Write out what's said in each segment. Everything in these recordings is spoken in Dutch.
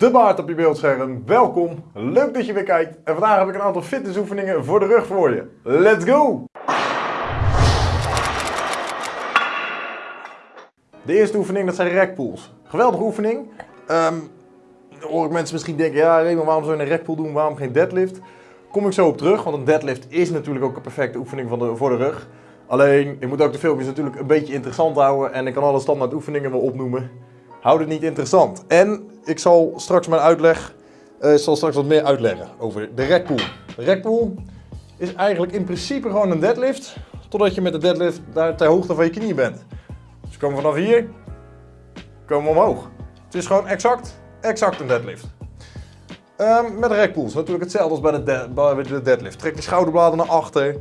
de baard op je beeldscherm. Welkom, leuk dat je weer kijkt. En vandaag heb ik een aantal fitnessoefeningen voor de rug voor je. Let's go! De eerste oefening, dat zijn rekpools. Geweldige oefening. Dan hoor ik mensen misschien denken, ja Raymond, waarom zou je een rekpool doen, waarom geen deadlift? Kom ik zo op terug, want een deadlift is natuurlijk ook een perfecte oefening van de, voor de rug. Alleen, ik moet ook de filmpjes natuurlijk een beetje interessant houden en ik kan alle standaard oefeningen wel opnoemen. Houd het niet interessant. En ik zal straks mijn uitleg, eh, zal straks wat meer uitleggen over de rekpool. De rekpool is eigenlijk in principe gewoon een deadlift, totdat je met de deadlift daar ter hoogte van je knieën bent. Dus komen vanaf hier, komen omhoog. Het is gewoon exact, exact een deadlift. Ehm, met rekpools natuurlijk hetzelfde als bij de, de- bij de deadlift. Trek je schouderbladen naar achter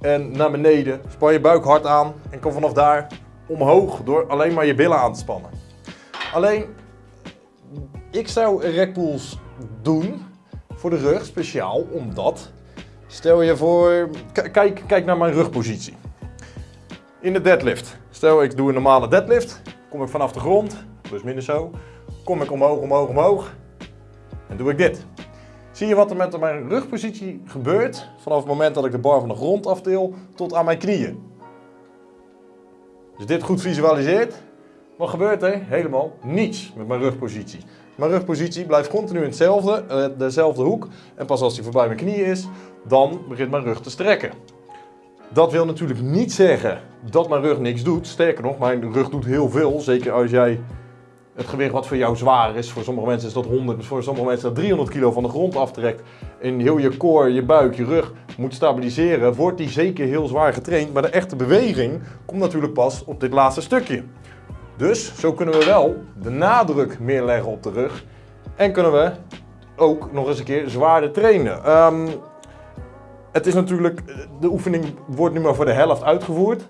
en naar beneden. Span je buik hard aan en kom vanaf daar omhoog door alleen maar je billen aan te spannen. Alleen, ik zou rekpools doen voor de rug speciaal omdat, stel je voor, kijk, kijk naar mijn rugpositie. In de deadlift, stel ik doe een normale deadlift, kom ik vanaf de grond, plus minus zo, kom ik omhoog, omhoog, omhoog en doe ik dit. Zie je wat er met mijn rugpositie gebeurt vanaf het moment dat ik de bar van de grond aftil tot aan mijn knieën? Dus dit goed visualiseert, wat gebeurt er? Helemaal niets met mijn rugpositie. Mijn rugpositie blijft continu in hetzelfde, eh, dezelfde hoek. En pas als die voorbij mijn knieën is, dan begint mijn rug te strekken. Dat wil natuurlijk niet zeggen dat mijn rug niks doet. Sterker nog, mijn rug doet heel veel. Zeker als jij het gewicht wat voor jou zwaar is. Voor sommige mensen is dat 100, voor sommige mensen dat 300 kilo van de grond aftrekt. En heel je core, je buik, je rug moet stabiliseren. Wordt die zeker heel zwaar getraind. Maar de echte beweging komt natuurlijk pas op dit laatste stukje. Dus zo kunnen we wel de nadruk meer leggen op de rug. En kunnen we ook nog eens een keer zwaarder trainen. Ehm, het is natuurlijk, de oefening wordt nu maar voor de helft uitgevoerd.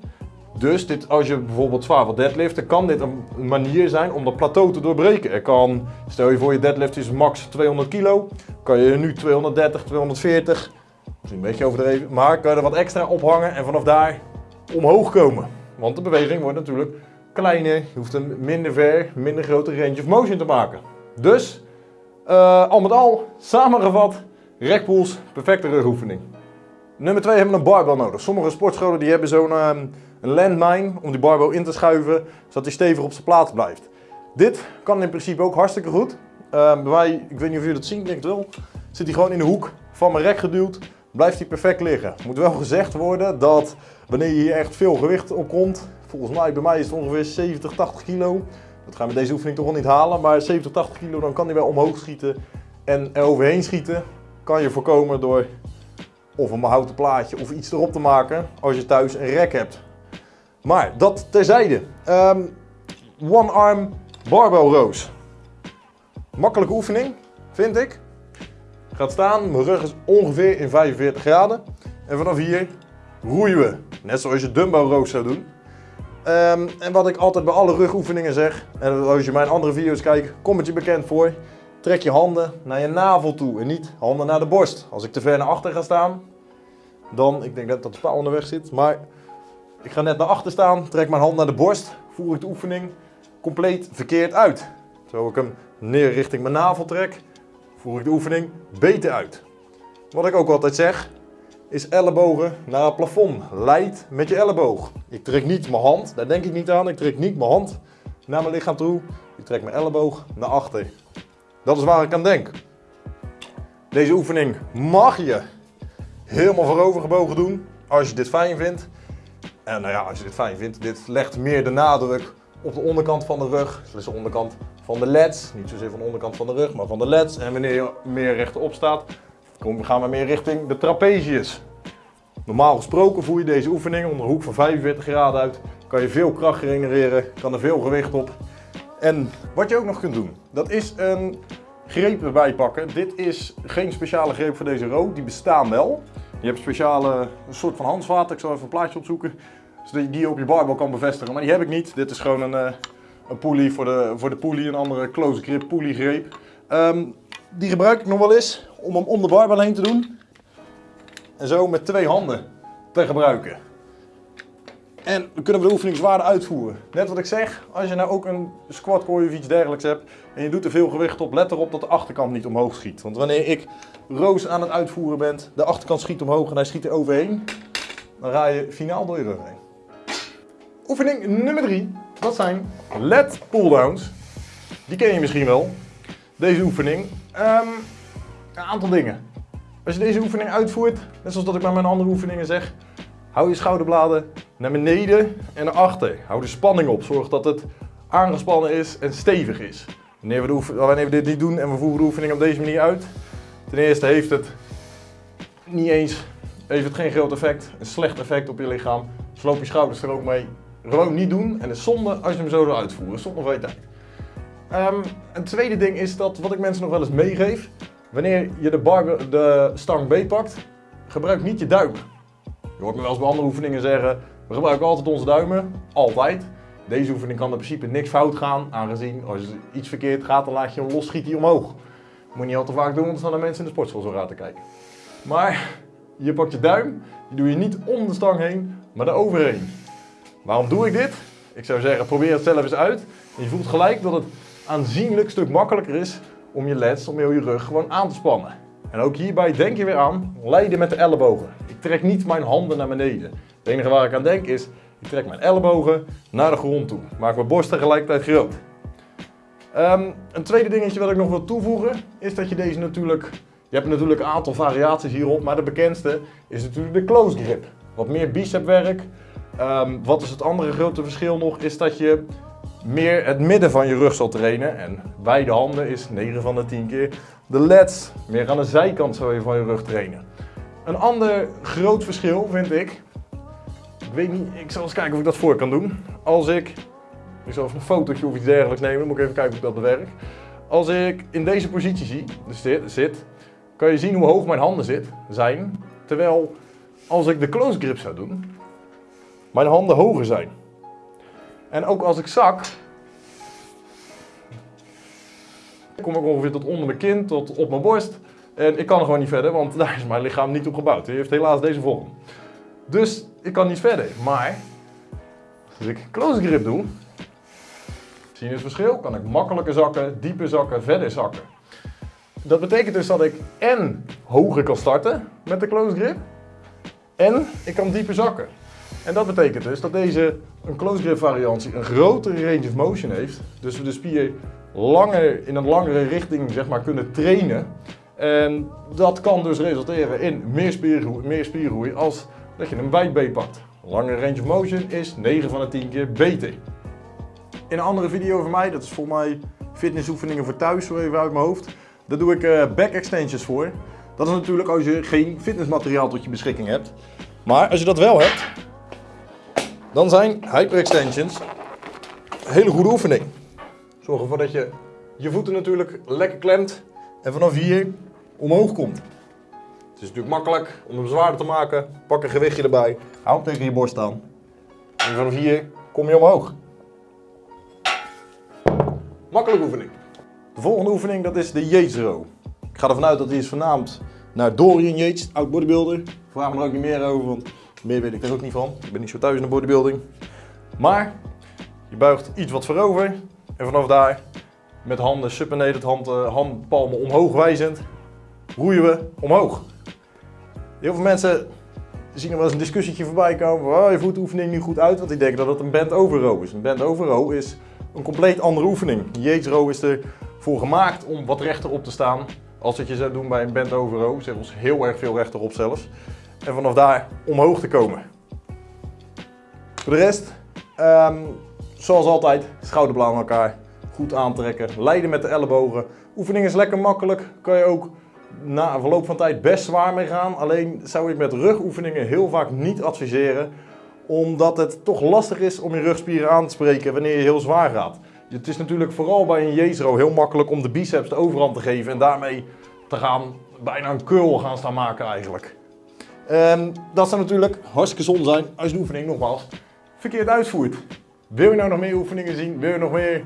Dus dit, als je bijvoorbeeld zwaar wilt deadliften, kan dit een manier zijn om dat plateau te doorbreken. Er kan, stel je voor je deadlift is max 200 kilo, kan je nu 230, 240, misschien een beetje overdreven, maar kan je er wat extra ophangen en vanaf daar omhoog komen. Want de beweging wordt natuurlijk kleiner, je hoeft een minder ver, minder grote range of motion te maken. Dus, eh, al met al, samengevat, rekpools, perfecte rugoefening. Nummer 2 hebben we een barbell nodig. Sommige sportscholen die hebben zo'n een landmine om die barbell in te schuiven, zodat die stevig op zijn plaats blijft. Dit kan in principe ook hartstikke goed. Ehm, bij mij, ik weet niet of jullie dat zien, ik denk het wel, zit hij gewoon in de hoek van mijn rek geduwd, blijft hij perfect liggen. Moet wel gezegd worden dat wanneer je hier echt veel gewicht op komt, volgens mij bij mij is het ongeveer 70, 80 kilo. Dat gaan we deze oefening toch wel niet halen, maar 70, 80 kilo dan kan hij wel omhoog schieten en er overheen schieten kan je voorkomen door of een houten plaatje of iets erop te maken als je thuis een rek hebt. Maar dat terzijde. Ehm, one arm barbell rows. Makkelijke oefening, vind ik. Gaat staan, mijn rug is ongeveer in 45 graden. En vanaf hier roeien we. Net zoals je dumbbell rows zou doen. Ehm, en wat ik altijd bij alle rugoefeningen zeg, en als je mijn andere video's kijkt, kom het je bekend voor. Trek je handen naar je navel toe en niet handen naar de borst. Als ik te ver naar achter ga staan, dan, ik denk dat dat de paal onderweg zit, maar ik ga net naar achter staan, trek mijn hand naar de borst, voer ik de oefening compleet verkeerd uit. Zo ik hem neer richting mijn navel trek, voer ik de oefening beter uit. Wat ik ook altijd zeg, is ellebogen naar het plafond. Leid met je elleboog. Ik trek niet mijn hand, daar denk ik niet aan, ik trek niet mijn hand naar mijn lichaam toe. Ik trek mijn elleboog naar achter. Dat is waar ik aan denk. Deze oefening mag je helemaal voorover gebogen doen als je dit fijn vindt. En nou ja, als je dit fijn vindt, dit legt meer de nadruk op de onderkant van de rug. Dus de onderkant van de leds. Niet zozeer van de onderkant van de rug, maar van de leds. En wanneer je meer rechtop staat, kom- gaan we meer richting de trapezius. Normaal gesproken voer je deze oefening onder een hoek van 45 graden uit. Kan je veel kracht genereren, kan er veel gewicht op. En wat je ook nog kunt doen, dat is een greep erbij pakken. Dit is geen speciale greep voor deze row, die bestaan wel. Je hebt speciale een soort van handvaten, ik zal even een plaatje opzoeken. Zodat je die op je barbel kan bevestigen, maar die heb ik niet. Dit is gewoon een, eh, een voor de, voor de pulley, een andere close grip pulley greep. Ehm, die gebruik ik nog wel eens om hem om de barbel heen te doen. En zo met twee handen te gebruiken. En dan kunnen we de oefening zwaarder uitvoeren. Net wat ik zeg, als je nou ook een squat core of iets dergelijks hebt en je doet er veel gewicht op, let erop dat de achterkant niet omhoog schiet. Want wanneer ik roos aan het uitvoeren ben, de achterkant schiet omhoog en hij schiet er overheen, dan ga je finaal door je rug heen. Oefening nummer 3, dat zijn lat pulldowns. Die ken je misschien wel, deze oefening. Ehm, een aantal dingen. Als je deze oefening uitvoert, net zoals dat ik bij mijn andere oefeningen zeg, hou je schouderbladen naar beneden en naar achter. Hou de spanning op, zorg dat het aangespannen is en stevig is. Wanneer we, de wanneer we dit niet doen en we voeren de oefening op deze manier uit, ten eerste heeft het niet eens, heeft het geen groot effect, een slecht effect op je lichaam. Sloop je schouders er ook mee. Gewoon niet doen en het is zonde als je hem zo wil uitvoeren, zonde van je tijd. Um, een tweede ding is dat wat ik mensen nog wel eens meegeef. Wanneer je de, bar, de stang B pakt, gebruik niet je duim. Je hoort me wel eens bij andere oefeningen zeggen, we gebruiken altijd onze duimen. Altijd. Deze oefening kan in principe niks fout gaan, aangezien als iets verkeerd gaat, dan laat je hem los, schiet omhoog. Moet je niet al te vaak doen, want dan staan mensen in de sportschool zo raar te kijken. Maar je pakt je duim, die doe je niet om de stang heen, maar eroverheen. Waarom doe ik dit? Ik zou zeggen, probeer het zelf eens uit. Je voelt gelijk dat het aanzienlijk stuk makkelijker is om je leds, om heel je rug gewoon aan te spannen. En ook hierbij denk je weer aan, leiden met de ellebogen. Ik trek niet mijn handen naar beneden. Het enige waar ik aan denk is, ik trek mijn ellebogen naar de grond toe. Maak mijn borst tegelijkertijd groot. Um, een tweede dingetje wat ik nog wil toevoegen, is dat je deze natuurlijk... Je hebt natuurlijk een aantal variaties hierop, maar de bekendste is natuurlijk de close grip. Wat meer bicepwerk. Um, wat is het andere grote verschil nog, is dat je meer het midden van je rug zal trainen. En beide handen is 9 van de 10 keer. De lats, meer aan de zijkant zal je van je rug trainen. Een ander groot verschil vind ik, ik weet niet, ik zal eens kijken of ik dat voor kan doen. Als ik, ik zal even een fotootje of iets dergelijks nemen, moet ik even kijken of ik dat bewerk. Als ik in deze positie zie, dus zit, kan je zien hoe hoog mijn handen zit, zijn. Terwijl als ik de close grip zou doen, mijn handen hoger zijn. En ook als ik zak, kom ik ongeveer tot onder mijn kin, tot op mijn borst. En ik kan gewoon niet verder, want daar is mijn lichaam niet op gebouwd. Hij heeft helaas deze vorm. Dus ik kan niet verder. Maar als ik close grip doe, zie je het verschil? Kan ik makkelijker zakken, dieper zakken, verder zakken. Dat betekent dus dat ik en hoger kan starten met de close grip en ik kan dieper zakken. En dat betekent dus dat deze een close grip variantie een grotere range of motion heeft. Dus we de spier langer, in een langere richting zeg maar, kunnen trainen. En dat kan dus resulteren in meer spiergroei, meer spiergroei als dat je een wide B pakt. Langere range of motion is 9 van de 10 keer beter. In een andere video van mij, dat is voor mij fitnessoefeningen voor thuis, zo even uit mijn hoofd. Daar doe ik uh, back extensions voor. Dat is natuurlijk als je geen fitnessmateriaal tot je beschikking hebt. Maar als je dat wel hebt, dan zijn hyper extensions een hele goede oefening. Zorg ervoor dat je je voeten natuurlijk lekker klemt en vanaf hier omhoog komt. Het is natuurlijk makkelijk om hem zwaarder te maken. Pak een gewichtje erbij, hou hem tegen je borst aan. En vanaf hier kom je omhoog. Makkelijke oefening. De volgende oefening dat is de Yates. Ik ga ervan uit dat die is vernaamd naar Dorian Yates, oud bodybuilder. Vraag me er ook niet meer over, want meer weet ik er ook niet van. Ik ben niet zo thuis in de bodybuilding. Maar je buigt iets wat voorover en vanaf daar met handen supinated, hand, handpalmen omhoog wijzend, roeien we omhoog. Heel veel mensen zien er wel eens een discussietje voorbij komen. Oh, je voert de oefening niet goed uit, want die denken dat het een bend over row is. Een bend over row is een compleet andere oefening. Yates row is ervoor gemaakt om wat rechter op te staan. Als dat je zou doen bij een bend over row, ons heel erg veel rechterop zelfs. En vanaf daar omhoog te komen. Voor de rest, um, zoals altijd, schouderbladen aan elkaar. Goed aantrekken, leiden met de ellebogen. Oefening is lekker makkelijk, kan je ook na verloop van tijd best zwaar mee gaan. Alleen zou ik met rugoefeningen heel vaak niet adviseren. Omdat het toch lastig is om je rugspieren aan te spreken wanneer je heel zwaar gaat. Het is natuurlijk vooral bij een Jezro heel makkelijk om de biceps de overhand te geven. En daarmee te gaan, bijna een curl gaan staan maken eigenlijk. Um, dat zou natuurlijk hartstikke zonde zijn als je de oefening nogmaals verkeerd uitvoert. Wil je nou nog meer oefeningen zien? Wil je nog meer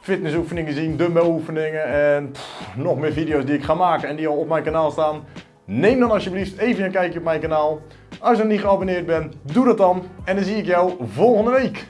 fitnessoefeningen zien, dumbbell oefeningen en nog meer video's die ik ga maken en die al op mijn kanaal staan? Neem dan alsjeblieft even een kijkje op mijn kanaal. Als je nog niet geabonneerd bent, doe dat dan. En dan zie ik jou volgende week.